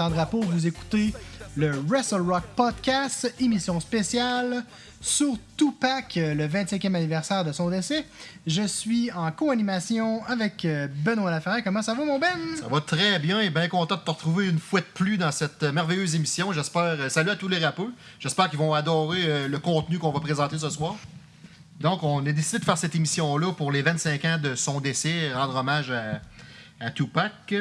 Jonathan Drapeau. Vous écoutez le Wrestle Rock Podcast, émission spéciale sur Tupac, le 25e anniversaire de son décès. Je suis en co-animation avec euh, Benoît Laferrière. Comment ça va, mon Ben? Ça va très bien et bien content de te retrouver une fois de plus dans cette merveilleuse émission. J'espère. euh, Salut à tous les rappeurs. J'espère qu'ils vont adorer euh, le contenu qu'on va présenter ce soir. Donc, on a décidé de faire cette émission-là pour les 25 ans de son décès, rendre hommage à, Tupac.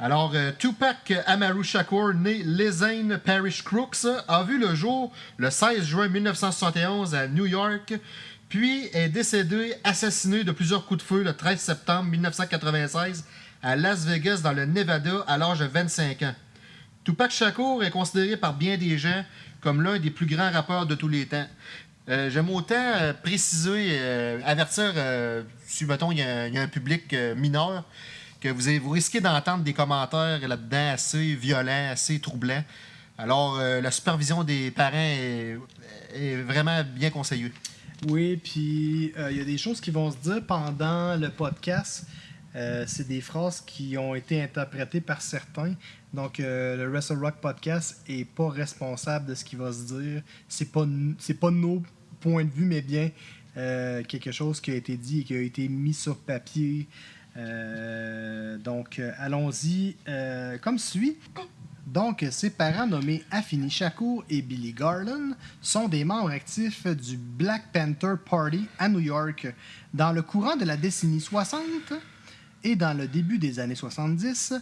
Alors, euh, Tupac Amaru Shakur, né Lezane Parish Crooks, a vu le jour le 16 juin 1971 à New York, puis est décédé assassiné de plusieurs coups de feu le 13 septembre 1996 à Las Vegas, dans le Nevada, à l'âge de 25 ans. Tupac Shakur est considéré par bien des gens comme l'un des plus grands rappeurs de tous les temps. Euh, J'aime autant euh, préciser, avertir, si mettons il y, a- un public mineur, que vous, vous risquez d'entendre des commentaires là-dedans assez violents, assez troublants. Alors, euh, la supervision des parents est, vraiment bien conseillée. Oui, puis euh, il y a des choses qui vont se dire pendant le podcast. Euh, c'est des phrases qui ont été interprétées par certains. Donc, le Wrestle Rock Podcast est pas responsable de ce qui va se dire. C'est pas, pas nos points de vue, mais bien quelque chose qui a été dit et qui a été mis sur papier. Euh, donc, euh, allons-y euh, comme suit. Donc, ses parents nommés Afini Shakur et Billy Garland sont des membres actifs du Black Panther Party à New York. Dans le courant de la décennie 60 et dans le début des années 70,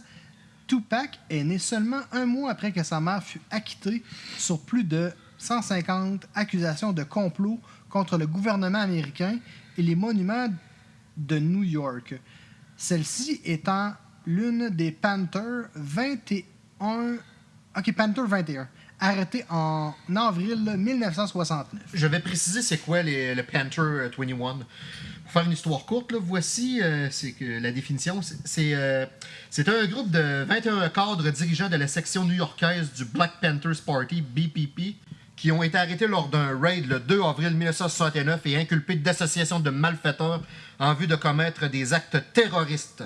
Tupac est né seulement un mois après que sa mère fut acquittée sur plus de 150 accusations de complot contre le gouvernement américain et les monuments de New York. Celle-ci étant l'une des Panthers 21. Ok, Panther 21, arrêté en avril 1969. Je vais préciser c'est quoi le Panther euh, 21. Pour faire une histoire courte, voici euh, la définition. Euh, c'est un groupe de 21 cadres dirigeants de la section new-yorkaise du Black Panthers Party, BPP, qui ont été arrêtés lors d'un raid le 2 avril 1969 et inculpés d'association de malfaiteurs en vue de commettre des actes terroristes.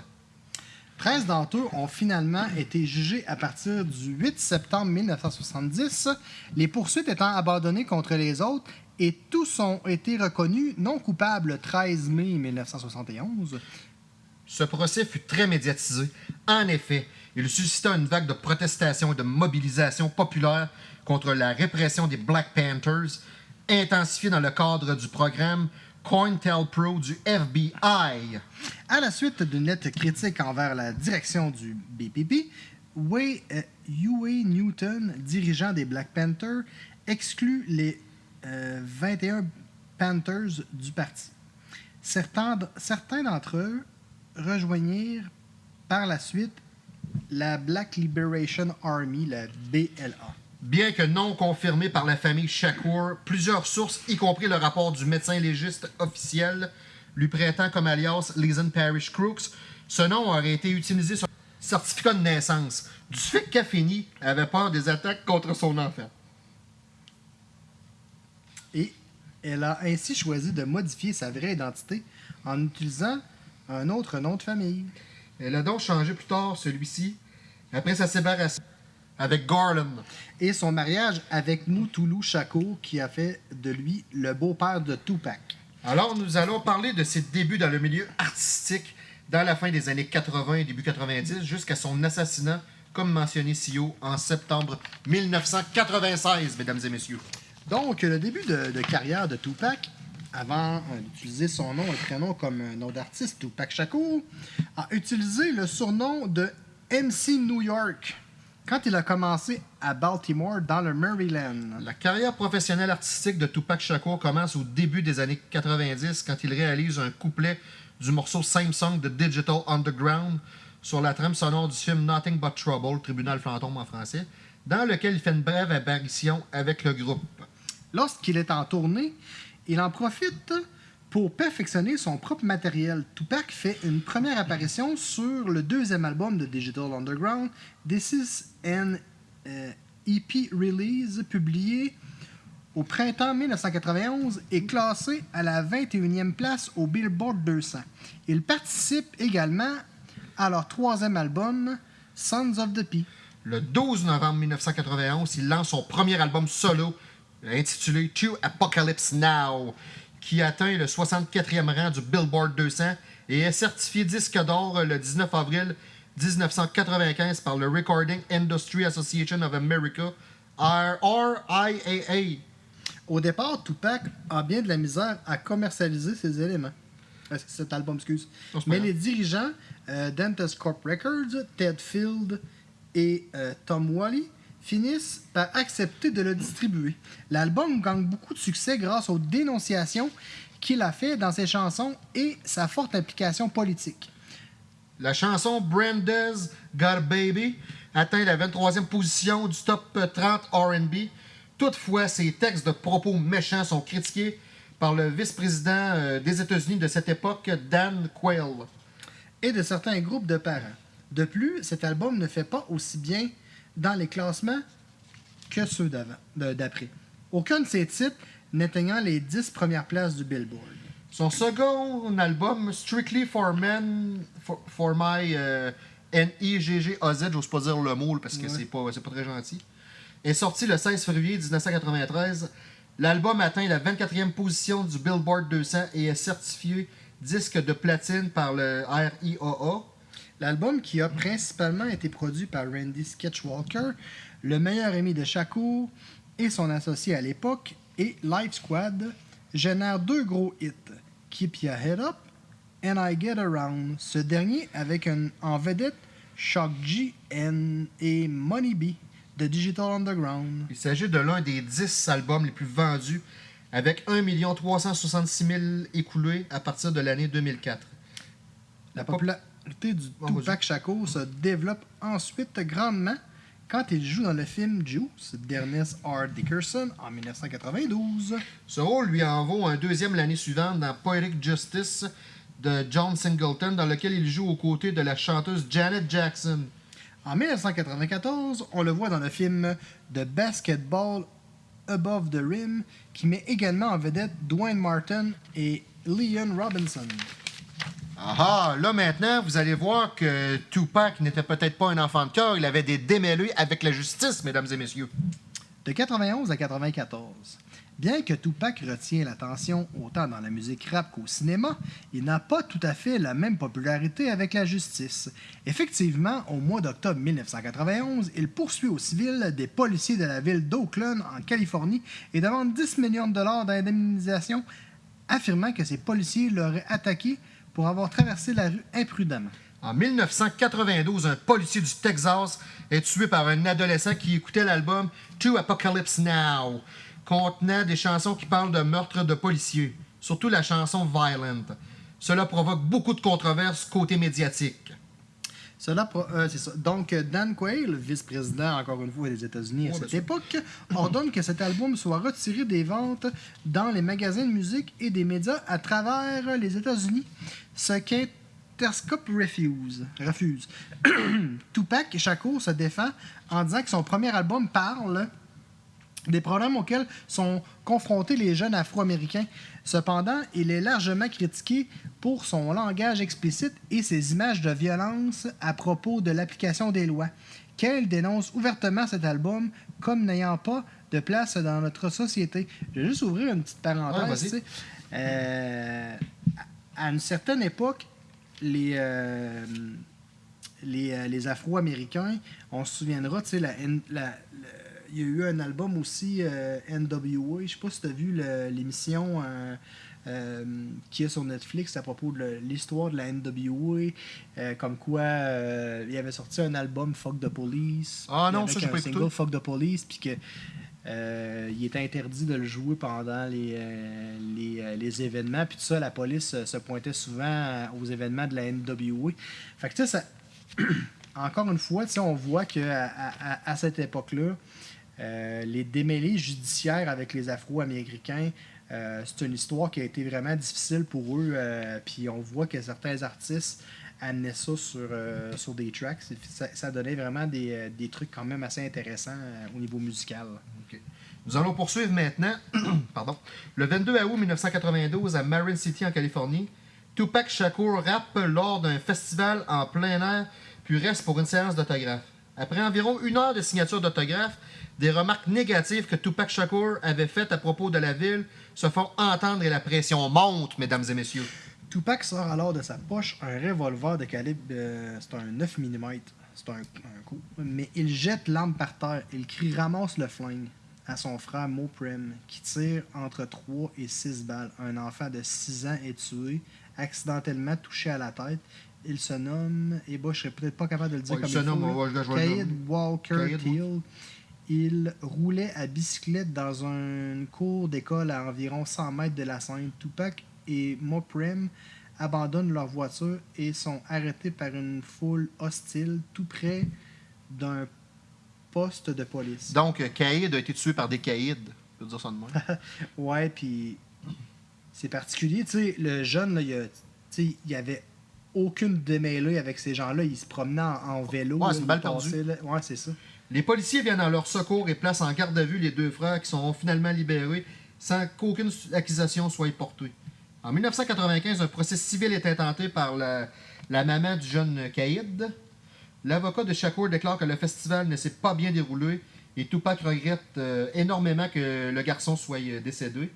13 d'entre eux ont finalement été jugés à partir du 8 septembre 1970, les poursuites étant abandonnées contre les autres et tous ont été reconnus non coupables le 13 mai 1971. Ce procès fut très médiatisé. En effet, il suscita une vague de protestations et de mobilisation populaire contre la répression des Black Panthers, intensifiée dans le cadre du programme COINTELPRO du FBI. À la suite d'une lettre critique envers la direction du BPP, Way, euh, Huey Newton, dirigeant des Black Panthers, exclut les euh, 21 Panthers du parti. Certains d'entre eux rejoignirent par la suite la Black Liberation Army, la BLA. Bien que non confirmé par la famille Shakur, plusieurs sources, y compris le rapport du médecin légiste officiel, lui prêtant comme alias Leeson Parish Crooks, ce nom aurait été utilisé sur le certificat de naissance, du fait qu'Affini avait peur des attaques contre son enfant. Et elle a ainsi choisi de modifier sa vraie identité en utilisant un autre nom de famille. Elle a donc changé plus tard celui-ci, après sa séparation avec Garland. et son mariage avec Mutulu Shakur qui a fait de lui le beau-père de Tupac. Alors, nous allons parler de ses débuts dans le milieu artistique dans la fin des années 80 et début 90 jusqu'à son assassinat, comme mentionné si haut, en septembre 1996, mesdames et messieurs. Donc, le début de, de carrière de Tupac, avant euh, d'utiliser son nom et prénom comme un nom d'artiste, Tupac Shakur, a utilisé le surnom de MC New York quand il a commencé à Baltimore, dans le Maryland. La carrière professionnelle artistique de Tupac Shakur commence au début des années 90 quand il réalise un couplet du morceau Same Song de Digital Underground sur la trame sonore du film Nothing But Trouble, Tribunal fantôme en français, dans lequel il fait une brève apparition avec le groupe. Lorsqu'il est en tournée, il en profite pour perfectionner son propre matériel. Tupac fait une première apparition sur le deuxième album de Digital Underground, This is an euh, EP release, publié au printemps 1991 et classé à la 21e place au Billboard 200. Il participe également à leur troisième album, Sons of the P. Le 12 novembre 1991, il lance son premier album solo intitulé To Apocalypse Now, qui atteint le 64e rang du Billboard 200 et est certifié disque d'or le 19 avril 1995 par le Recording Industry Association of America, RIAA. Au départ, Tupac a bien de la misère à commercialiser ses éléments. Euh, Cet album, excuse? Mais les dirigeants euh, Corp Records, Ted Field et euh, Tom Wally, finissent par accepter de le distribuer. L'album gagne beaucoup de succès grâce aux dénonciations qu'il a fait dans ses chansons et sa forte implication politique. La chanson Branda's Got a Baby atteint la 23e position du top 30 RB. Toutefois, ses textes de propos méchants sont critiqués par le vice-président euh, des États-Unis de cette époque, Dan Quayle. et de certains groupes de parents. De plus, cet album ne fait pas aussi bien dans les classements que ceux d'après. Aucun de ses titres n'atteignant les 10 premières places du Billboard. Son second album, Strictly for Men, for, for My euh, N-I-G-G-A-Z, j'ose pas dire le mot parce que Ouais. c'est pas, c'est pas très gentil, est sorti le 16 février 1993. L'album atteint la 24e position du Billboard 200 et est certifié disque de platine par le RIAA. L'album, qui a principalement été produit par Randy Sketchwalker, le meilleur ami de Shakur et son associé à l'époque, et Light Squad, génère deux gros hits, Keep Your Head Up and I Get Around, ce dernier avec un- en vedette Shock G and- et Money B de Digital Underground. Il s'agit de l'un des 10 albums les plus vendus avec 1 366 000 écoulés à partir de l'année 2004. La popularité du Tupac Shakur se développe ensuite grandement quand il joue dans le film Juice d'Ernest R. Dickerson en 1992. Ce rôle lui en vaut un deuxième l'année suivante dans Poetic Justice de John Singleton, dans lequel il joue aux côtés de la chanteuse Janet Jackson. En 1994, on le voit dans le film The Basketball Above the Rim, qui met également en vedette Dwayne Martin et Leon Robinson. Ah, là maintenant, vous allez voir que Tupac n'était peut-être pas un enfant de cœur, il avait des démêlés avec la justice, mesdames et messieurs. De 91 à 94. Bien que Tupac retient l'attention autant dans la musique rap qu'au cinéma, il n'a pas tout à fait la même popularité avec la justice. Effectivement, au mois d'octobre 1991, il poursuit au civil des policiers de la ville d'Oakland, en Californie, et demande 10 millions de dollars d'indemnisation, affirmant que ces policiers l'auraient attaqué pour avoir traversé la rue imprudemment. En 1992, un policier du Texas est tué par un adolescent qui écoutait l'album To Apocalypse Now, contenant des chansons qui parlent de meurtres de policiers, surtout la chanson Violent. Cela provoque beaucoup de controverses côté médiatique. Cela, euh, ça. Donc, Dan Quayle, vice-président, encore une fois, des États-Unis à cette époque, ordonne que cet album soit retiré des ventes dans les magasins de musique et des médias à travers les États-Unis, ce qu'Interscope refuse. refuse. Tupac Shakur se défend en disant que son premier album parle des problèmes auxquels sont confrontés les jeunes afro-américains. Cependant, il est largement critiqué pour son langage explicite et ses images de violence à propos de l'application des lois. Qu'elle dénonce ouvertement cet album comme n'ayant pas de place dans notre société. Je vais juste ouvrir une petite parenthèse. Euh, à une certaine époque, les, euh, les, euh, les Afro-Américains, on se souviendra, tu sais, la, la- le- il y a eu un album aussi, euh, NWA, je sais pas si tu as vu l'émission euh, euh, qui est sur Netflix à propos de l'histoire de la NWA, comme quoi il avait sorti un album Fuck the Police. Ah non, ça, j'ai un pas écouté. single Fuck the Police, puis que euh, il était interdit de le jouer pendant les, euh, les, euh, les événements. Puis tout ça, la police se pointait souvent aux événements de la NWA. Fait que tu sais, ça... encore une fois, tu sais, on voit qu'à à, à- à cette époque-là, euh, les démêlés judiciaires avec les Afro-Américains, euh, c'est une histoire qui a été vraiment difficile pour eux. euh, puis on voit que certains artistes amenaient ça sur, sur des tracks. Ça, donnait vraiment des, trucs quand même assez intéressants au niveau musical. Nous allons poursuivre maintenant. Pardon. Le 22 août 1992 à Marin City en Californie, Tupac Shakur rappe lors d'un festival en plein air, puis reste pour une séance d'autographe. Après environ une heure de signature d'autographe, des remarques négatives que Tupac Shakur avait faites à propos de la ville se font entendre et la pression monte, mesdames et messieurs. Tupac sort alors de sa poche un revolver de calibre. euh, c'est un 9 mm. C'est un, un coup. Mais il jette l'arme par terre. Il crie ramasse le flingue à son frère Moprem, qui tire entre 3 et 6 balles. Un enfant de 6 ans est tué, accidentellement touché à la tête. Il se nomme. Et bah, je serais peut-être pas capable de le dire Ouais, comme il se il faut, nomme, là. Caïd. Walker Caïd, Teal. Il roulait à bicyclette dans une cour d'école à environ 100 mètres de la scène. Tupac et Moprem abandonnent leur voiture et sont arrêtés par une foule hostile tout près d'un poste de police. Donc, Caïd a été tué par des caïds. Je peux dire ça de même. Ouais, puis c'est particulier. Tu sais, le jeune, là, il, a- il y avait aucune démêlée avec ces gens-là. Il se promenait en, en vélo. Ouais, c'est une il balle passait, perdue. là. Ouais, c'est ça. Les policiers viennent à leur secours et placent en garde à vue les deux frères qui sont finalement libérés sans qu'aucune accusation soit portée. En 1995, un procès civil est intenté par la, la maman du jeune Caïd. L'avocat de Shakur déclare que le festival ne s'est pas bien déroulé et Tupac regrette euh, énormément que le garçon soit euh, décédé.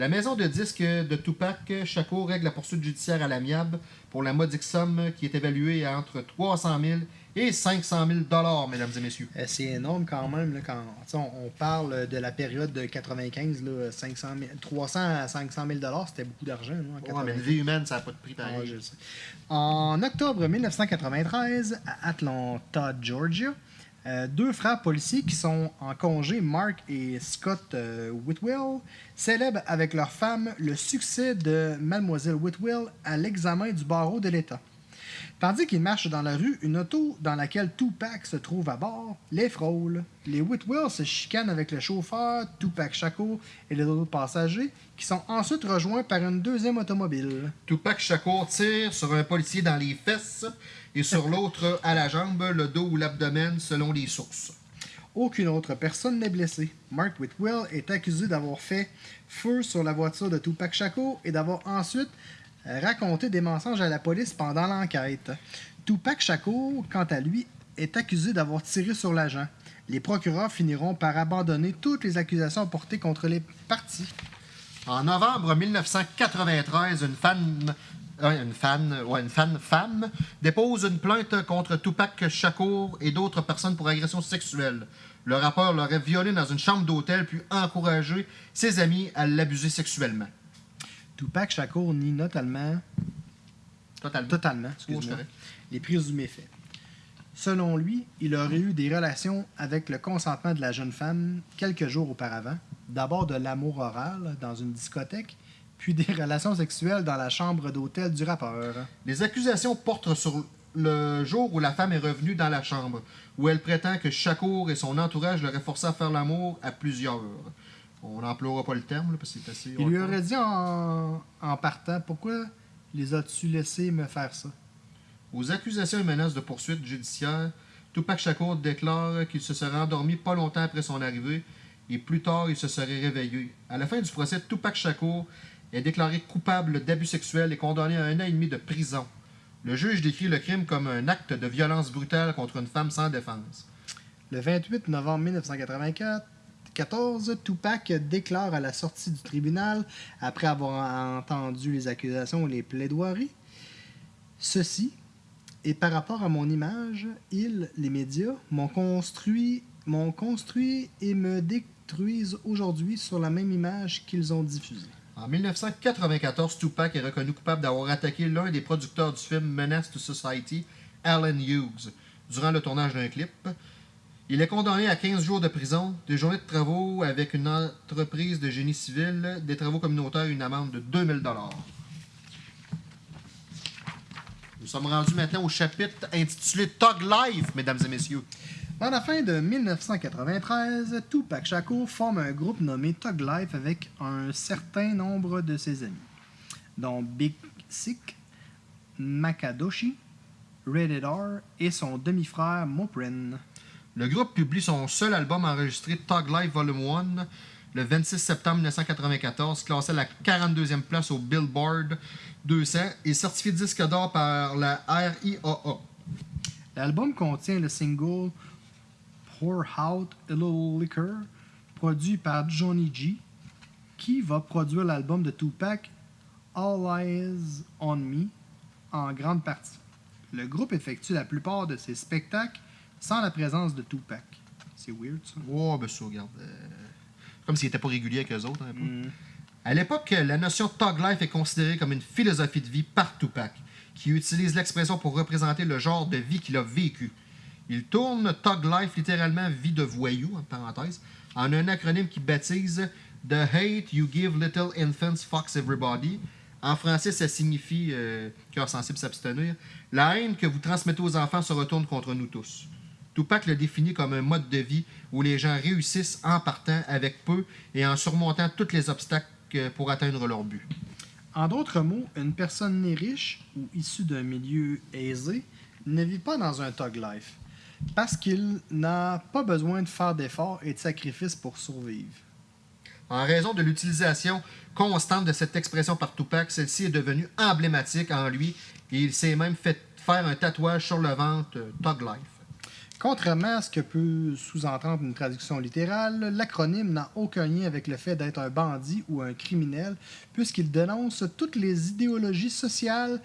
La maison de disques de Tupac Shakur règle la poursuite judiciaire à l'amiable pour la modique somme qui est évaluée à entre 300 000 et 500 000 dollars, mesdames et messieurs. Euh, C'est énorme quand même. Là, quand on, on parle de la période de 95, là, 500 000 300 à 500 000 c'était beaucoup d'argent. Ouais, mais 95. une vie humaine, ça n'a pas de prix pareil. sais. En octobre 1993, à Atlanta, Georgia, euh, deux frères policiers qui sont en congé, Mark et Scott euh, Whitwell, célèbrent avec leur femme le succès de Mademoiselle Whitwell à l'examen du barreau de l'État. Tandis qu'ils marchent dans la rue, une auto dans laquelle Tupac se trouve à bord les frôle. Les Whitwell se chicanent avec le chauffeur, Tupac Shakur et les autres passagers, qui sont ensuite rejoints par une deuxième automobile. Tupac Shakur tire sur un policier dans les fesses et sur l'autre à la jambe, le dos ou l'abdomen, selon les sources. Aucune autre personne n'est blessée. Mark Whitwell est accusé d'avoir fait feu sur la voiture de Tupac Shakur et d'avoir ensuite raconté des mensonges à la police pendant l'enquête. Tupac Shakur, quant à lui, est accusé d'avoir tiré sur l'agent. Les procureurs finiront par abandonner toutes les accusations portées contre les partis. En novembre 1993, une fan, euh, une fan, ouais, une fan femme dépose une plainte contre Tupac Shakur et d'autres personnes pour agression sexuelle. Le rappeur l'aurait violé dans une chambre d'hôtel puis encouragé ses amis à l'abuser sexuellement. Tupac Shakur nie notamment Totalement. Totalement, Oh, excuse-moi. correct. Les présumés faits. Selon lui, il aurait eu des relations avec le consentement de la jeune femme quelques jours auparavant. D'abord de l'amour oral dans une discothèque, puis des relations sexuelles dans la chambre d'hôtel du rappeur. Les accusations portent sur le jour où la femme est revenue dans la chambre, où elle prétend que Shakur et son entourage l'auraient forcé à faire l'amour à plusieurs. On n'emploiera pas le terme, là, parce que c'est assez... Il lui aurait dit en, en partant Pourquoi les as-tu laissés me faire ça? Aux accusations et menaces de poursuite judiciaire, Tupac Shakur déclare qu'il se serait endormi pas longtemps après son arrivée et plus tard il se serait réveillé. À la fin du procès, Tupac Shakur est déclaré coupable d'abus sexuels et condamné à un an et demi de prison. Le juge décrit le crime comme un acte de violence brutale contre une femme sans défense. Le 28 novembre 1994, 14, Tupac déclare à la sortie du tribunal, après avoir entendu les accusations et les plaidoiries, Ceci, et par rapport à mon image, ils, les médias, m'ont construit, m'ont construit et me détruisent aujourd'hui sur la même image qu'ils ont diffusée. En 1994, Tupac est reconnu coupable d'avoir attaqué l'un des producteurs du film Menace to Society, Alan Hughes, durant le tournage d'un clip. Il est condamné à 15 jours de prison, des journées de travaux avec une entreprise de génie civil, des travaux communautaires et une amende de 2000 Nous sommes rendus maintenant au chapitre intitulé Tug Life, mesdames et messieurs. Dans la fin de 1993, Tupac Shakur forme un groupe nommé Tug Life avec un certain nombre de ses amis, dont Big Sick, Makadoshi, Rated R et son demi-frère Moprin. Le groupe publie son seul album enregistré, Tug Life Volume 1, le 26 septembre 1994, classé à la 42e place au Billboard 200 et certifié disque d'or par la RIAA. L'album contient le single Pour Out a Little Liquor, produit par Johnny G, qui va produire l'album de Tupac All Eyes on Me en grande partie. Le groupe effectue la plupart de ses spectacles sans la présence de Tupac. C'est weird ça. Oh, ben ça, regarde. euh, Comme s'il était pas régulier avec eux autres. peu. Mm. À l'époque, la notion de Life est considérée comme une philosophie de vie par Tupac, qui utilise l'expression pour représenter le genre de vie qu'il a vécu. Il tourne Thug Life, littéralement vie de voyou, en parenthèse, en un acronyme qui baptise The Hate You Give Little Infants Fucks Everybody. En français, ça signifie, euh, cœur sensible s'abstenir, la haine que vous transmettez aux enfants se retourne contre nous tous. Tupac le définit comme un mode de vie où les gens réussissent en partant avec peu et en surmontant tous les obstacles pour atteindre leur but. En d'autres mots, une personne née riche ou issue d'un milieu aisé ne vit pas dans un thug life parce qu'il n'a pas besoin de faire d'efforts et de sacrifices pour survivre. En raison de l'utilisation constante de cette expression par Tupac, celle-ci est devenue emblématique en lui et il s'est même fait faire un tatouage sur le ventre euh, Thug Life. Contrairement à ce que peut sous-entendre une traduction littérale, l'acronyme n'a aucun lien avec le fait d'être un bandit ou un criminel, puisqu'il dénonce toutes les idéologies sociales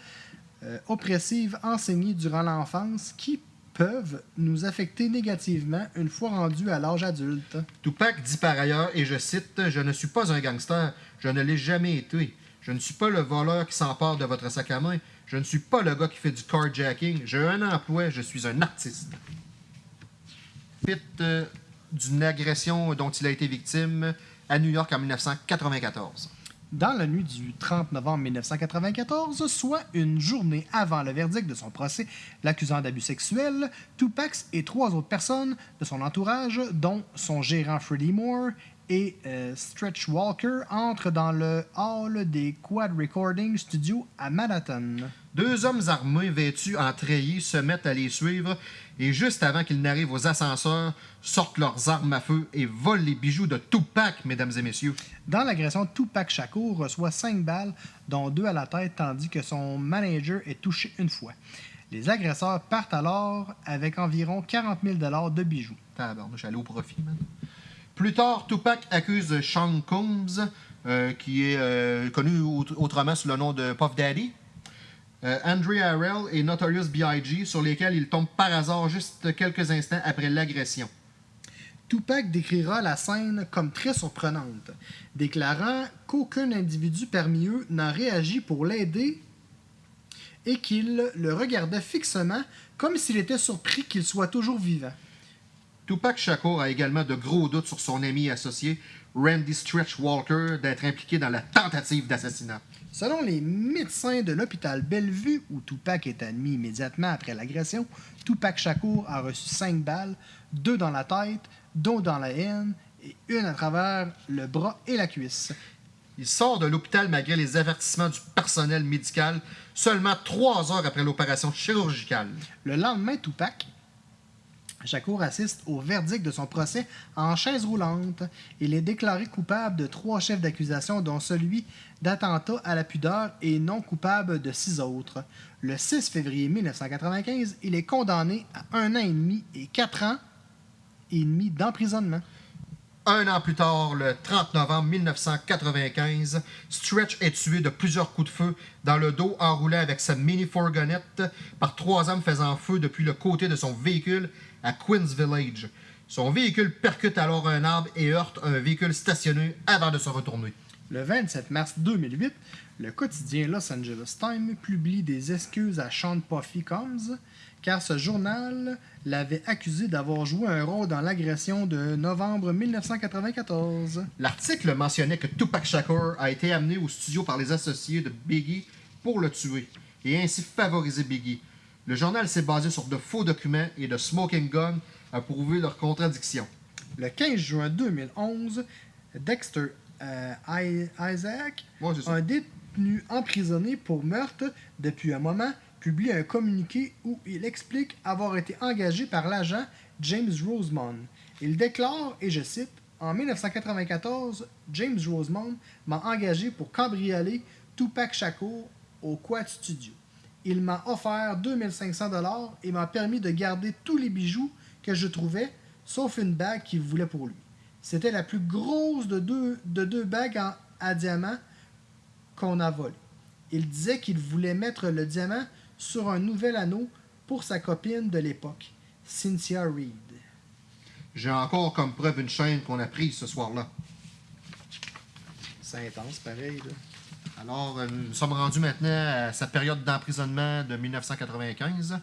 euh, oppressives enseignées durant l'enfance qui peuvent nous affecter négativement une fois rendus à l'âge adulte. Tupac dit par ailleurs, et je cite, Je ne suis pas un gangster, je ne l'ai jamais été. Je ne suis pas le voleur qui s'empare de votre sac à main. Je ne suis pas le gars qui fait du carjacking. J'ai un emploi, je suis un artiste. Pit euh, d'une agression dont il a été victime à New York en 1994. Dans la nuit du 30 novembre 1994, soit une journée avant le verdict de son procès l'accusant d'abus sexuels, Tupac et trois autres personnes de son entourage, dont son gérant Freddie Moore et euh, Stretch Walker, entrent dans le hall des Quad Recording Studios à Manhattan. Deux hommes armés vêtus en treillis se mettent à les suivre et juste avant qu'ils n'arrivent aux ascenseurs, sortent leurs armes à feu et volent les bijoux de Tupac, mesdames et messieurs. Dans l'agression, Tupac Shakur reçoit cinq balles, dont deux à la tête, tandis que son manager est touché une fois. Les agresseurs partent alors avec environ 40 000 de bijoux. Tabarnouche, j'allais au profit, man. Plus tard, Tupac accuse Sean Combs, euh, qui est euh, connu aut- autrement sous le nom de Puff Daddy, euh, Harrell et Notorious B.I.G., sur lesquels il tombe par hasard juste quelques instants après l'agression. Tupac décrira la scène comme très surprenante, déclarant qu'aucun individu parmi eux n'a réagi pour l'aider et qu'il le regardait fixement comme s'il était surpris qu'il soit toujours vivant. Tupac Shakur a également de gros doutes sur son ami et associé Randy Stretch Walker d'être impliqué dans la tentative d'assassinat. Selon les médecins de l'hôpital Bellevue, où Tupac est admis immédiatement après l'agression, Tupac Shakur a reçu cinq balles, deux dans la tête, dont dans la haine, et une à travers le bras et la cuisse. Il sort de l'hôpital malgré les avertissements du personnel médical seulement trois heures après l'opération chirurgicale. Le lendemain, Tupac Shakur assiste au verdict de son procès en chaise roulante. Il est déclaré coupable de trois chefs d'accusation, dont celui d'attentat à la pudeur et non coupable de six autres. Le 6 février 1995, il est condamné à un an et demi et quatre ans et demi d'emprisonnement. Un an plus tard, le 30 novembre 1995, Stretch est tué de plusieurs coups de feu dans le dos en roulant avec sa mini-fourgonnette par trois hommes faisant feu depuis le côté de son véhicule à Queens Village. Son véhicule percute alors un arbre et heurte un véhicule stationné avant de se retourner. Le 27 mars 2008, le quotidien Los Angeles Times publie des excuses à Sean Puffy Combs, car ce journal l'avait accusé d'avoir joué un rôle dans l'agression de novembre 1994. L'article mentionnait que Tupac Shakur a été amené au studio par les associés de Biggie pour le tuer et ainsi favoriser Biggie. Le journal s'est basé sur de faux documents et de smoking gun à prouver leurs contradictions. Le 15 juin 2011, Dexter euh, Isaac, Ouais, un détenu emprisonné pour meurtre depuis un moment, publie un communiqué où il explique avoir été engagé par l'agent James Rosemond. Il déclare, et je cite, En 1994, James Rosemond m'a engagé pour cambrioler Tupac Shakur au Quad Studio. Il m'a offert 2500 dollars et m'a permis de garder tous les bijoux que je trouvais, sauf une bague qu'il voulait pour lui. C'était la plus grosse de deux, de deux bagues en- à diamant qu'on a volées. Il disait qu'il voulait mettre le diamant sur un nouvel anneau pour sa copine de l'époque, Cynthia Reed. J'ai encore comme preuve une chaîne qu'on a prise ce soir-là. C'est intense, pareil. Là. Alors, euh, nous sommes rendus maintenant à sa période d'emprisonnement de 1995.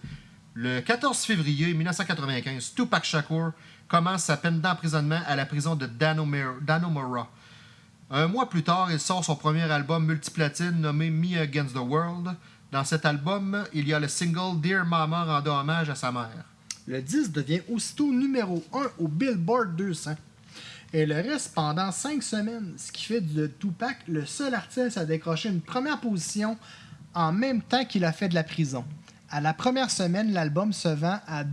Le 14 février 1995, Tupac Shakur commence sa peine d'emprisonnement à la prison de Dannemora. Un mois plus tard, il sort son premier album multiplatine nommé Me Against the World. Dans cet album, il y a le single Dear Mama rendant hommage à sa mère. Le 10 devient aussitôt numéro 1 au Billboard 200. Et le reste pendant 5 semaines, ce qui fait de Tupac le seul artiste à décrocher une première position en même temps qu'il a fait de la prison. À la première semaine, l'album se vend à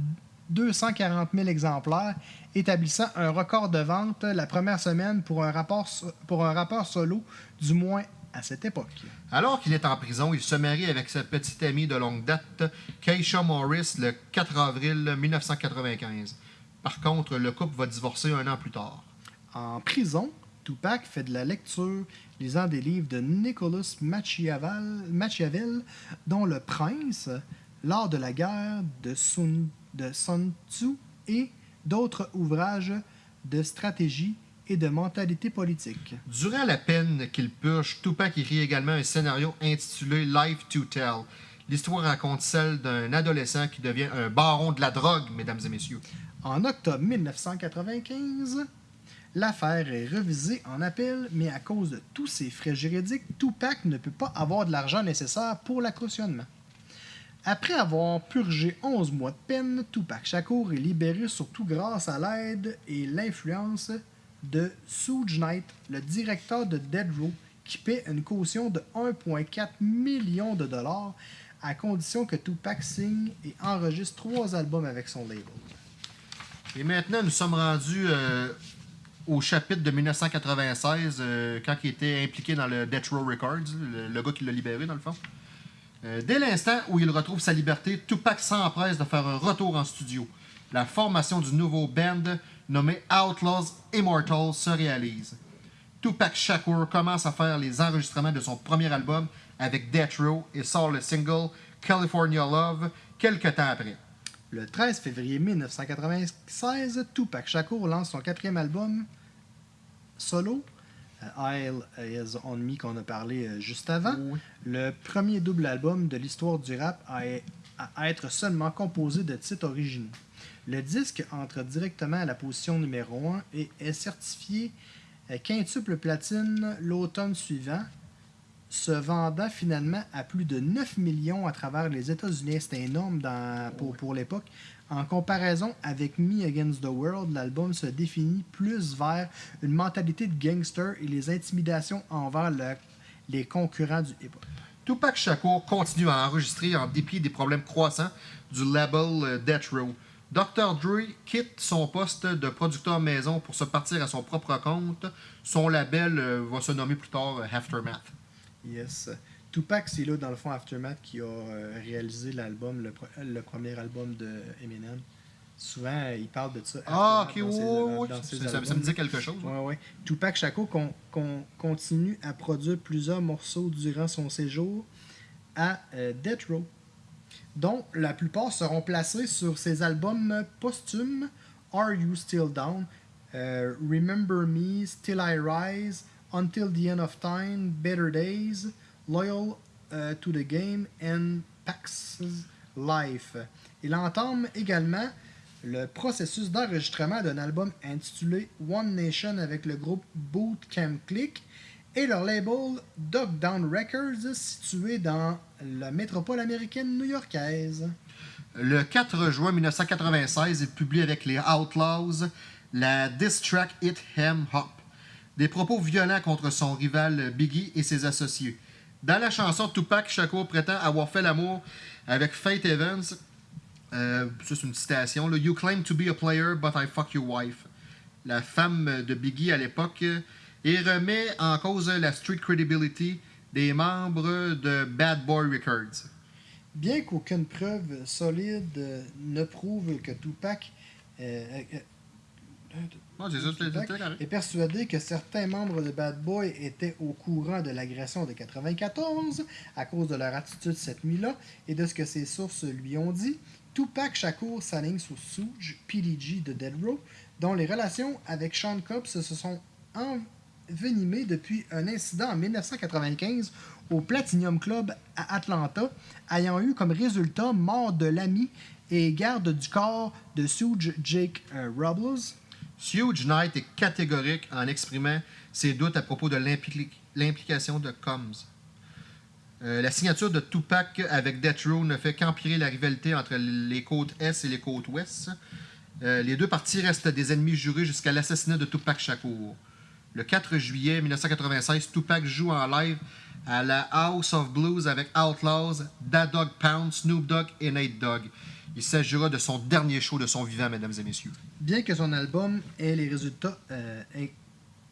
240 000 exemplaires, établissant un record de vente la première semaine pour un, rapport, pour un rappeur solo, du moins à cette époque. Alors qu'il est en prison, il se marie avec sa petite amie de longue date, Keisha Morris, le 4 avril 1995. Par contre, le couple va divorcer un an plus tard. En prison, Tupac fait de la lecture, lisant des livres de Nicholas Machiavel, Machiavel dont Le Prince, L'art de la guerre de Sun, de Sun Tzu et d'autres ouvrages de stratégie et de mentalité politique. Durant la peine qu'il purge, Tupac écrit également un scénario intitulé Life to Tell. L'histoire raconte celle d'un adolescent qui devient un baron de la drogue, mesdames et messieurs. En octobre 1995, l'affaire est revisée en appel, mais à cause de tous ces frais juridiques, Tupac ne peut pas avoir de l'argent nécessaire pour la cautionnement. Après avoir purgé 11 mois de peine, Tupac Shakur est libéré surtout grâce à l'aide et l'influence de Suge Knight, le directeur de Dead Row, qui paie une caution de 1,4 million de dollars à condition que Tupac signe et enregistre trois albums avec son label. Et maintenant, nous sommes rendus euh, au chapitre de 1996, euh, quand il était impliqué dans le Death Row Records, le, gars qui l'a libéré, dans le fond. Euh, dès l'instant où il retrouve sa liberté, Tupac s'empresse de faire un retour en studio. La formation du nouveau band nommé Outlaws Immortal se réalise. Tupac Shakur commence à faire les enregistrements de son premier album avec Death Row et sort le single California Love quelques temps après. Le 13 février 1996, Tupac Shakur lance son quatrième album solo, euh, Isle Is On Me, qu'on a parlé euh, juste avant. Oui. Le premier double album de l'histoire du rap à, à être seulement composé de titres originaux. Le disque entre directement à la position numéro 1 et est certifié euh, quintuple platine l'automne suivant, se vendant finalement à plus de 9 millions à travers les États-Unis. C'était énorme dans- pour, pour l'époque. En comparaison avec Me Against the World, l'album se définit plus vers une mentalité de gangster et les intimidations envers le- les concurrents du hip-hop. Tupac Shakur continue à enregistrer en dépit des problèmes croissants du label euh, Death Row. Dr. Dre quitte son poste de producteur maison pour se partir à son propre compte. Son label euh, va se nommer plus tard euh, Aftermath. Yes. Tupac, c'est là, dans le fond, Aftermath, qui a euh, réalisé l'album, le, pre- le premier album de Eminem. Souvent, euh, il parle de ça. Ah, ok, oui, oui, Ça, me dit quelque chose. Ouais, ouais. Tupac Shakur con- con- continue à produire plusieurs morceaux durant son séjour à euh, Death Row, dont la plupart seront placés sur ses albums posthumes Are You Still Down, euh, Remember Me, Still I Rise, Until the End of Time, Better Days, Loyal euh, to the Game and Pax Life. Il entame également le processus d'enregistrement d'un album intitulé One Nation avec le groupe Bootcamp Click et leur label Dog Down Records situé dans la métropole américaine new-yorkaise. Le 4 juin 1996, il publie avec les Outlaws la diss track Hit Hem Hop. Des propos violents contre son rival Biggie et ses associés. Dans la chanson, Tupac Shakur prétend avoir fait l'amour avec Faith Evans. Euh, c'est une citation. You claim to be a player, but I fuck your wife. La femme de Biggie à l'époque. euh, Et remet en cause la street credibility des membres de Bad Boy Records. Bien qu'aucune preuve solide euh, ne prouve que Tupac, euh, euh, C'est est persuadé que certains membres de Bad Boy étaient au courant de l'agression de 94 à cause de leur attitude cette nuit-là et de ce que ses sources lui ont dit. Tupac Shakur s'aligne sur Suge, PDG de Dead Row, dont les relations avec Sean Cobb se sont envenimées depuis un incident en 1995 au Platinum Club à Atlanta, ayant eu comme résultat mort de l'ami et garde du corps de Suge Jake euh, Robles. Huge Knight est catégorique en exprimant ses doutes à propos de l'impli- l'implication de Combs. Euh, la signature de Tupac avec Death Row ne fait qu'empirer la rivalité entre les côtes Est et les côtes Ouest. Euh, les deux parties restent des ennemis jurés jusqu'à l'assassinat de Tupac Shakur. Le 4 juillet 1996, Tupac joue en live à la House of Blues avec Outlaws, Da Dog Pound, Snoop Dogg et Nate Dogg. Il s'agira de son dernier show de son vivant, mesdames et messieurs. Bien que son album ait les résultats euh, es-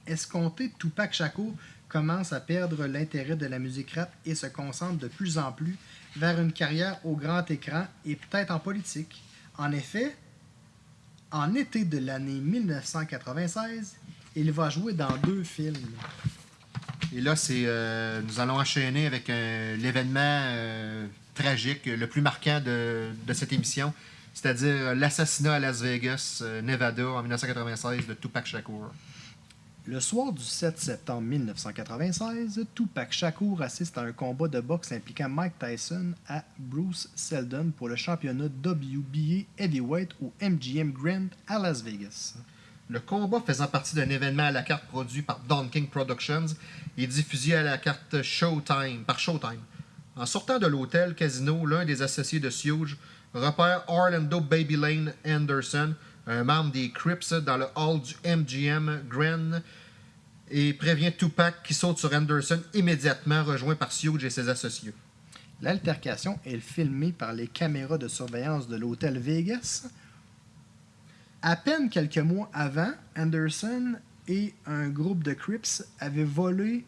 escomptés, Tupac Shakur commence à perdre l'intérêt de la musique rap et se concentre de plus en plus vers une carrière au grand écran et peut-être en politique. En effet, en été de l'année 1996, il va jouer dans deux films. Et là, c'est, euh, nous allons enchaîner avec un- l'événement euh, tragique, le plus marquant de, de cette émission, c'est-à-dire l'assassinat à Las Vegas, euh, Nevada, en 1996 de Tupac Shakur. Le soir du 7 septembre 1996, Tupac Shakur assiste à un combat de boxe impliquant Mike Tyson à Bruce Seldon pour le championnat WBA Heavyweight au MGM Grand à Las Vegas. Le combat faisant partie d'un événement à la carte produit par Don King Productions et diffusé à la carte Showtime, par Showtime. En sortant de l'hôtel Casino, l'un des associés de Huge repère Orlando Baby Lane Anderson, un membre des Crips, dans le hall du MGM Grand et prévient Tupac qui saute sur Anderson immédiatement, rejoint par Huge et ses associés. L'altercation est filmée par les caméras de surveillance de l'hôtel Vegas. À peine quelques mois avant, Anderson et un groupe de Crips avaient volé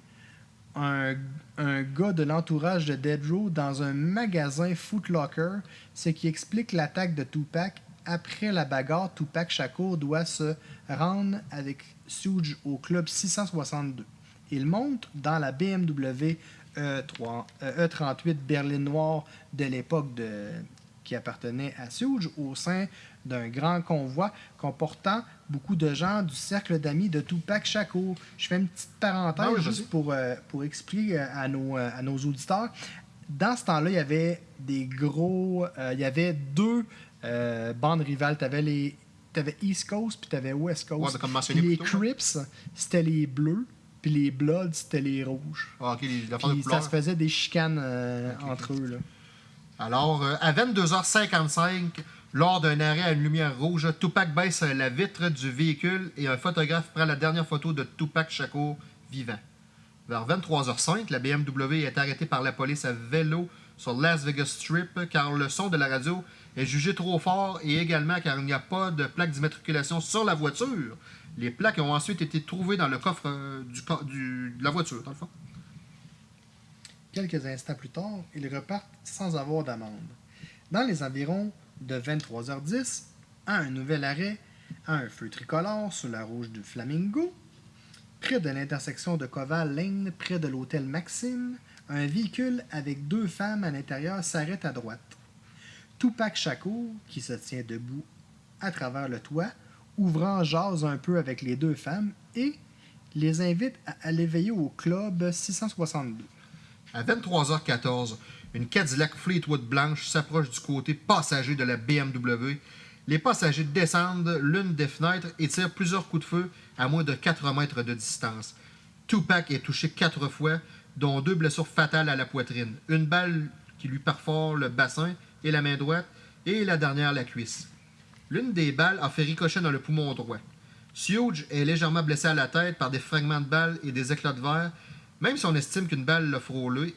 un, gars de l'entourage de Dead Row dans un magasin Foot Locker, ce qui explique l'attaque de Tupac. Après la bagarre, Tupac Shakur doit se rendre avec Suge au club 662. Il monte dans la BMW E3 euh, E38 berline noire de l'époque qui appartenait à Suge au sein d'un grand convoi comportant beaucoup de gens du cercle d'amis de Tupac Shakur. Je fais une petite parenthèse Ah juste pour, euh, pour expliquer euh, à nos, euh, à nos auditeurs. Dans ce temps-là, il y avait des gros. euh, il y avait deux euh, bandes rivales. Tu avais les. T'avais East Coast puis t'avais West Coast. Ouais, comme mentionné les ouais. Crips, c'était les bleus, puis les Bloods, c'était les rouges. Ah, les- Puis ça se faisait des chicanes entre eux. Là. Alors, à 22h55, lors d'un arrêt à une lumière rouge, Tupac baisse la vitre du véhicule et un photographe prend la dernière photo de Tupac Shakur vivant. Vers 23h05, la BMW est arrêtée par la police à vélo sur Las Vegas Strip car le son de la radio est jugé trop fort et également car il n'y a pas de plaque d'immatriculation sur la voiture. Les plaques ont ensuite été trouvées dans le coffre euh, de la voiture, dans le fond. Quelques instants plus tard, ils repartent sans avoir d'amende. Dans les environs de 23h10, à un nouvel arrêt, à un feu tricolore sur la rouge du Flamingo, près de l'intersection de Koval Lane, près de l'hôtel Maxime, un véhicule avec deux femmes à l'intérieur s'arrête à droite. Tupac Shakur, qui se tient debout à travers le toit, ouvrant jase un peu avec les deux femmes et les invite à aller veiller au club 662. À 23h14, une Cadillac Fleetwood blanche s'approche du côté passager de la BMW. Les passagers descendent l'une des fenêtres et tirent plusieurs coups de feu à moins de 4 mètres de distance. Tupac est touché quatre fois, dont deux blessures fatales à la poitrine. Une balle qui lui perfore le bassin et la main droite, et la dernière la cuisse. L'une des balles a fait ricochet dans le poumon droit. Huge est légèrement blessé à la tête par des fragments de balles et des éclats de verre, même si on estime qu'une balle l'a frôlé.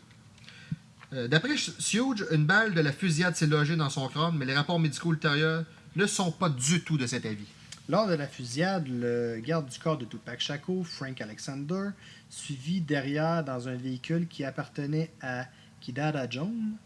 Euh, D'après Huge, une balle de la fusillade s'est logée dans son crâne, mais les rapports médicaux ultérieurs ne sont pas du tout de cet avis. Lors de la fusillade, le garde du corps de Tupac Shakur, Frank Alexander, suivi derrière dans un véhicule qui appartenait à Kidada Jones,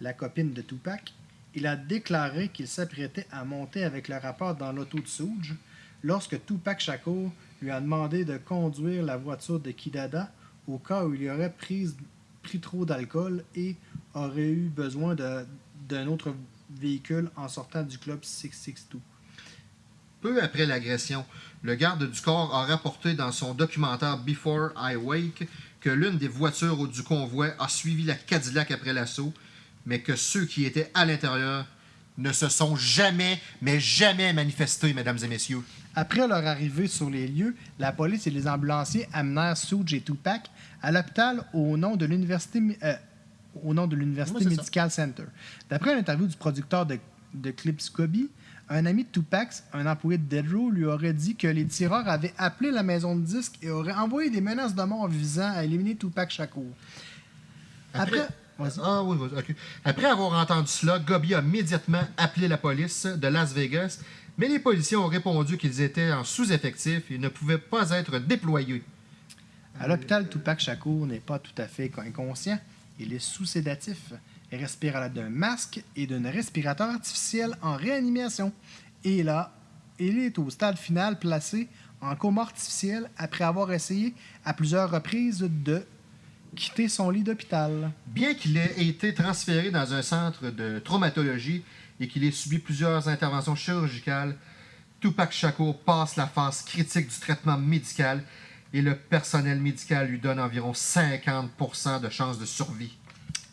la copine de Tupac, il a déclaré qu'il s'apprêtait à monter avec le rappeur dans l'auto de Souge lorsque Tupac Shakur lui a demandé de conduire la voiture de Kidada au cas où il aurait pris, pris trop d'alcool et aurait eu besoin d'un autre véhicule en sortant du club 662. Peu après l'agression, le garde du corps a rapporté dans son documentaire Before I Wake que l'une des voitures du convoi a suivi la Cadillac après l'assaut, mais que ceux qui étaient à l'intérieur ne se sont jamais, mais jamais manifestés, mesdames et messieurs. Après leur arrivée sur les lieux, la police et les ambulanciers amenèrent Suge et Tupac à l'hôpital au nom de l'université euh, au nom de l'université ça. Medical Center. D'après une interview du producteur de, de clips Scobie, un ami de Tupac, un employé de Dead Row, lui aurait dit que les tireurs avaient appelé la maison de disques et auraient envoyé des menaces de mort visant à éliminer Tupac Shakur. Après. Ah. Après avoir entendu cela, Gobi a immédiatement appelé la police de Las Vegas, mais les policiers ont répondu qu'ils étaient en sous-effectif et ne pouvaient pas être déployés. À l'hôpital, Tupac Shakur n'est pas tout à fait inconscient. Il est sous sédatif. Il respire à l'aide d'un masque et d'un respirateur artificiel en réanimation. Et là, il est au stade final placé en coma artificiel après avoir essayé à plusieurs reprises de quitter son lit d'hôpital. Bien qu'il ait été transféré dans un centre de traumatologie et qu'il ait subi plusieurs interventions chirurgicales, Tupac Shakur passe la phase critique du traitement médical et le personnel médical lui donne environ 50% de chances de survie.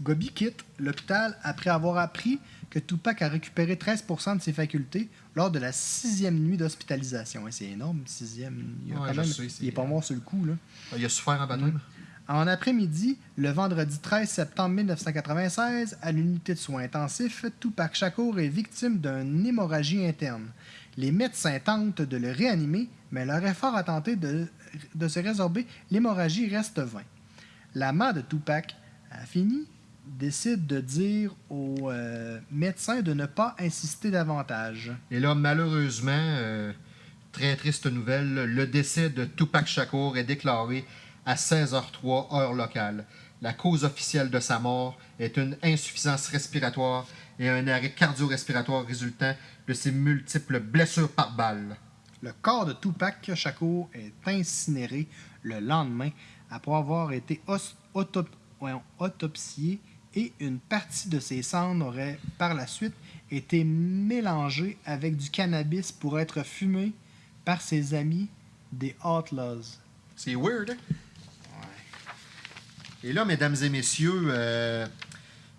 Gobi quitte l'hôpital après avoir appris que Tupac a récupéré 13% de ses facultés lors de la sixième nuit d'hospitalisation. C'est énorme, sixième. Il, Ouais, même- sais, c'est- il est pas mort sur le coup. Là. Il a souffert en baptême. En après-midi, le vendredi 13 septembre 1996, à l'unité de soins intensifs, Tupac Shakur est victime d'une hémorragie interne. Les médecins tentent de le réanimer, mais leur effort à tenter de, de se résorber l'hémorragie reste vain. La mère de Tupac a fini décide de dire aux euh, médecins de ne pas insister davantage. Et là, malheureusement, euh, très triste nouvelle, le décès de Tupac Shakur est déclaré à 16h03 heure locale. La cause officielle de sa mort est une insuffisance respiratoire et un arrêt cardio-respiratoire résultant de ses multiples blessures par balle. Le corps de Tupac Shakur est incinéré le lendemain après avoir été autop- autopsié et une partie de ses cendres aurait par la suite été mélangée avec du cannabis pour être fumé par ses amis des Outlaws. C'est weird, hein? Et là, mesdames et messieurs, euh,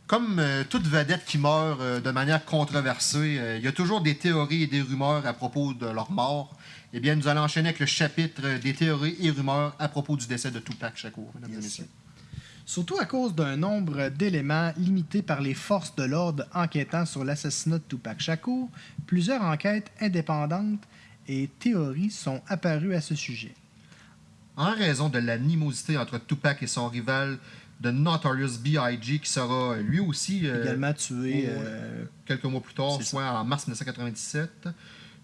comme euh, toute vedette qui meurt euh, de manière controversée, il y a toujours des théories et des rumeurs à propos de leur mort. Eh bien, nous allons enchaîner avec le chapitre des théories et rumeurs à propos du décès de Tupac Shakur, mesdames et messieurs. Surtout à cause d'un nombre d'éléments limités par les forces de l'ordre enquêtant sur l'assassinat de Tupac Shakur, plusieurs enquêtes indépendantes et théories sont apparues à ce sujet. En raison de l'animosité entre Tupac et son rival, de Notorious B.I.G., qui sera euh, lui aussi euh, également tué. euh, quelques mois plus tard, soit en mars 1997.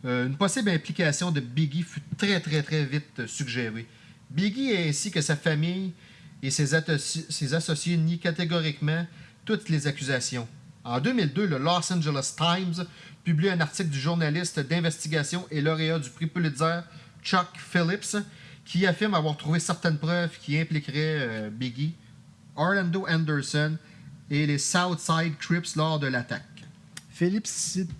Euh, une possible implication de Biggie fut très très très vite suggérée. Biggie ainsi que sa famille et ses, ses associés nient catégoriquement toutes les accusations. En 2002, le Los Angeles Times publie un article du journaliste d'investigation et lauréat du prix Pulitzer Chuck Phillips qui affirme avoir trouvé certaines preuves qui impliqueraient euh, Biggie, Orlando Anderson et les Southside Crips lors de l'attaque. Phillips cite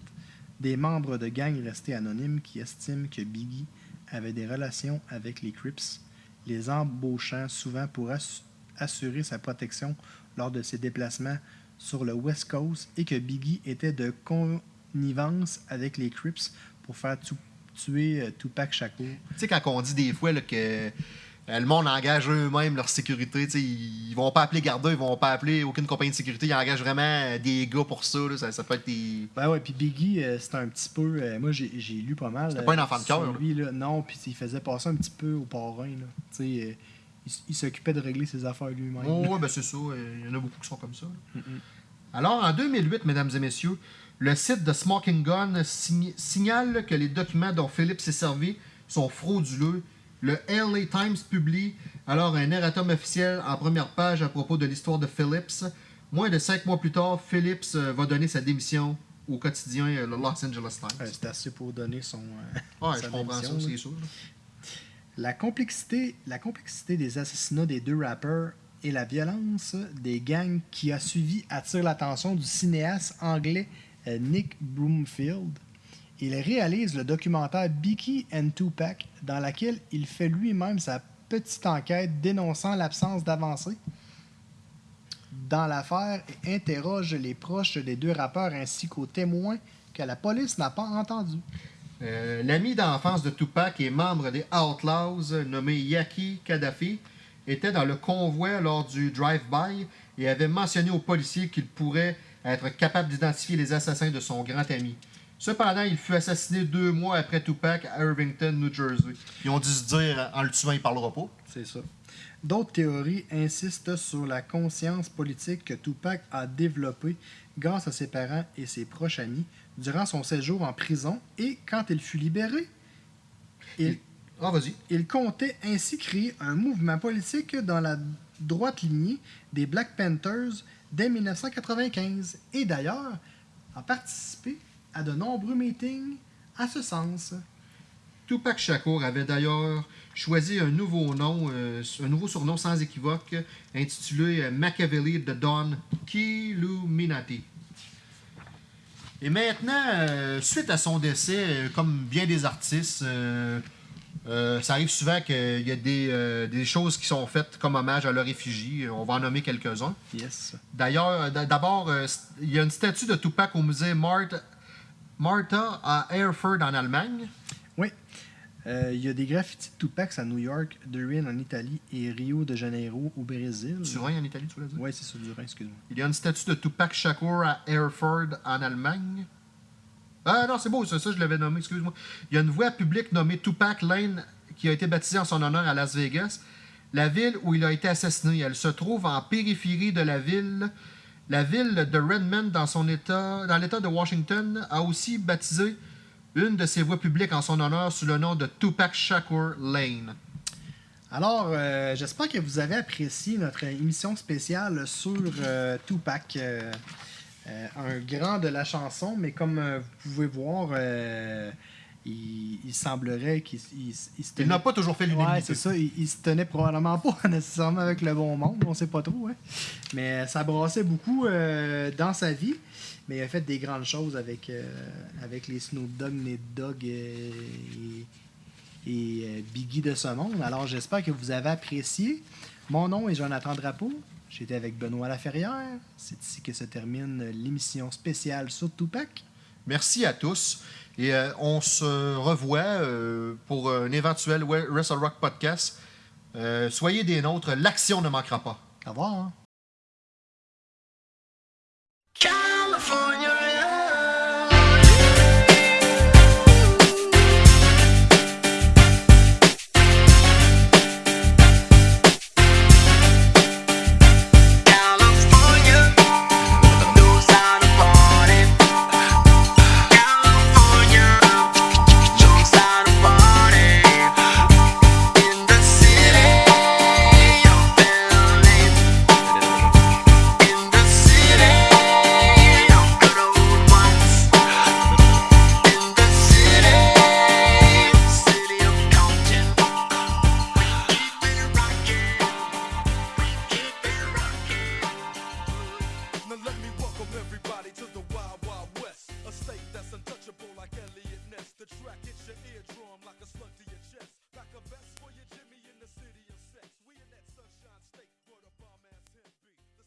des membres de gangs restés anonymes qui estiment que Biggie avait des relations avec les Crips, les embauchant souvent pour ass- assurer sa protection lors de ses déplacements sur le West Coast et que Biggie était de connivence avec les Crips pour faire tu- tuer euh, Tupac Shakur. Tu sais, quand on dit des fois là, que euh, le monde engage eux-mêmes leur sécurité, ils ils vont pas appeler Garda, ils vont pas appeler aucune compagnie de sécurité, ils engagent vraiment euh, des gars pour ça. là. ça, ça peut être des. Ben ouais, puis Biggie, euh, c'était un petit peu. euh, moi, j'ai lu pas mal. C'était euh, pas un enfant de cœur, là. Lui, là. Non, puis il faisait passer un petit peu au parrain. Là. Tu sais, il, il s'occupait de régler ses affaires lui-même. Oh, ouais, ben c'est ça. Il y en a beaucoup qui sont comme ça. Alors, en 2008, mesdames et messieurs, le site de Smoking Gun sign- signale que les documents dont Philippe s'est servi sont frauduleux. Le LA Times publie alors un erratum officiel en première page à propos de l'histoire de Phillips, Moins de cinq mois plus tard, Phillips euh, va donner sa démission au quotidien euh, le Los Angeles Times. Euh, C'est assez pour donner son. euh, sa je comprends ça, c'est sûr. La complexité, la complexité des assassinats des deux rappeurs et la violence des gangs qui a suivi attire l'attention du cinéaste anglais Nick Broomfield. Il réalise le documentaire Biggie and Tupac dans laquelle il fait lui-même sa petite enquête dénonçant l'absence d'avancée dans l'affaire et interroge les proches des deux rappeurs ainsi qu'aux témoins que la police n'a pas entendus. Euh, L'ami d'enfance de Tupac et membre des Outlaws, euh, nommé Yaki Kadhafi, était dans le convoi lors du drive-by et avait mentionné aux policiers qu'il pourrait être capable d'identifier les assassins de son grand ami. Cependant, il fut assassiné deux mois après Tupac à Irvington, New Jersey. Ils ont dû se dire, en le tuant, il parlera pas. C'est ça. D'autres théories insistent sur la conscience politique que Tupac a développée grâce à ses parents et ses proches amis durant son séjour en prison et quand il fut libéré. Il, Ah, il comptait ainsi créer un mouvement politique dans la droite lignée des Black Panthers dès 1995 et d'ailleurs a participé à de nombreux meetings à ce sens. Tupac Shakur avait d'ailleurs choisi un nouveau nom, euh, un nouveau surnom sans équivoque, intitulé Machiavelli de Don Killuminati. Et maintenant, euh, suite à son décès, euh, comme bien des artistes, euh, ça arrive souvent qu'il y a des, euh, des choses qui sont faites comme hommage à leur effigie. On va en nommer quelques-uns. Yes. D'ailleurs, d- d'abord, euh, il y a une statue de Tupac au musée Martha, Martha à Erfurt en Allemagne. Oui. Euh, Il y a des graffitis de Tupac à New York, Durin en Italie et Rio de Janeiro au Brésil. Turin en Italie, tu voulais dire? Oui, c'est sur Durin, excuse-moi. Il y a une statue de Tupac Shakur à Erfurt en Allemagne. Ah non, c'est beau, ça, ça je l'avais nommé, excuse-moi. Il y a une voie publique nommée Tupac Lane qui a été baptisée en son honneur à Las Vegas. La ville où il a été assassiné, elle se trouve en périphérie de la ville. La ville de Redmond, dans son état, dans l'État de Washington, a aussi baptisé une de ses voies publiques en son honneur sous le nom de Tupac Shakur Lane. Alors, euh, j'espère que vous avez apprécié notre émission spéciale sur euh, Tupac. euh, euh, un grand de la chanson, mais comme euh, vous pouvez voir, euh, il, il semblerait qu'il il- il se Il tenait- n'a pas toujours fait l'unanimité. Ouais, c'est ça. Il, se tenait probablement pas nécessairement avec le bon monde, on sait pas trop. Hein. Mais ça brassait beaucoup dans sa vie. Mais il a fait des grandes choses avec, avec les Snoop Dogg, Nate Dogg et, et Biggie de ce monde. Alors j'espère que vous avez apprécié. Mon nom est Jonathan Drapeau. J'étais avec Benoît Laferrière. C'est ici que se termine l'émission spéciale sur Tupac. Merci à tous. Et euh, on se revoit euh, pour un éventuel Wrestle Rock podcast. Euh, soyez des nôtres, l'action ne manquera pas. Au revoir. hein.